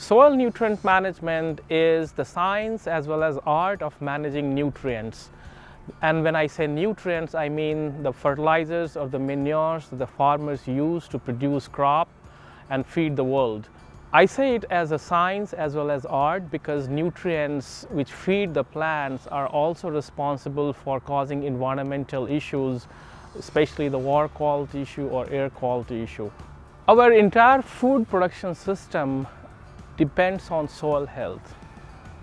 Soil nutrient management is the science as well as art of managing nutrients. And when I say nutrients, I mean the fertilizers or the manures the farmers use to produce crop and feed the world. I say it as a science as well as art because nutrients which feed the plants are also responsible for causing environmental issues, especially the water quality issue or air quality issue. Our entire food production system depends on soil health.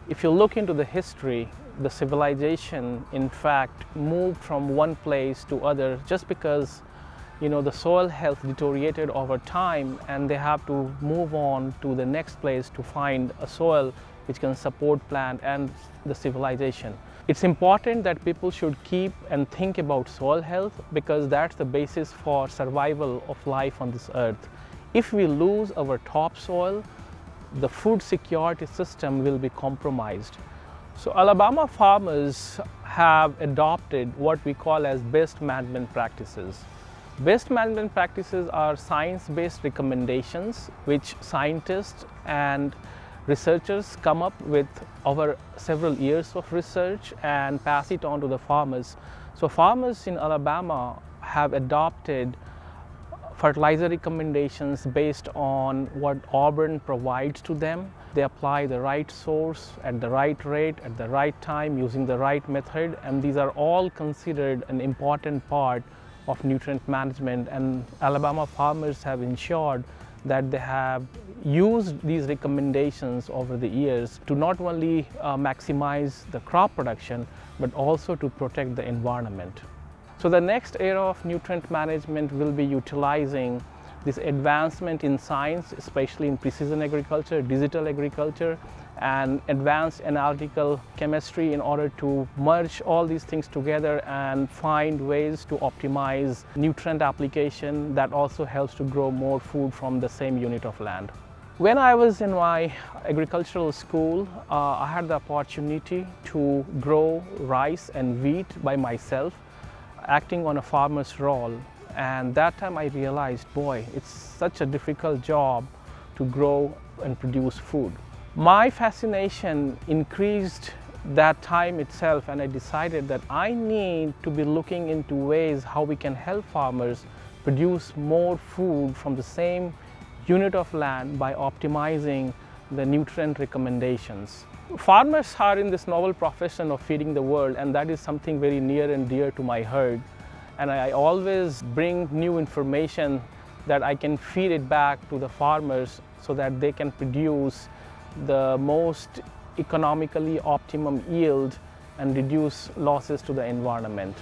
If you look into the history, the civilization in fact moved from one place to other just because you know the soil health deteriorated over time and they have to move on to the next place to find a soil which can support plant and the civilization. It's important that people should keep and think about soil health because that's the basis for survival of life on this earth. If we lose our topsoil, the food security system will be compromised. So Alabama farmers have adopted what we call as best management practices. Best management practices are science-based recommendations which scientists and researchers come up with over several years of research and pass it on to the farmers. So farmers in Alabama have adopted fertilizer recommendations based on what Auburn provides to them. They apply the right source at the right rate at the right time using the right method and these are all considered an important part of nutrient management and Alabama farmers have ensured that they have used these recommendations over the years to not only uh, maximize the crop production but also to protect the environment. So the next era of nutrient management will be utilizing this advancement in science, especially in precision agriculture, digital agriculture, and advanced analytical chemistry in order to merge all these things together and find ways to optimize nutrient application that also helps to grow more food from the same unit of land. When I was in my agricultural school, uh, I had the opportunity to grow rice and wheat by myself acting on a farmer's role and that time I realized, boy, it's such a difficult job to grow and produce food. My fascination increased that time itself and I decided that I need to be looking into ways how we can help farmers produce more food from the same unit of land by optimizing the nutrient recommendations. Farmers are in this novel profession of feeding the world and that is something very near and dear to my heart. And I always bring new information that I can feed it back to the farmers so that they can produce the most economically optimum yield and reduce losses to the environment.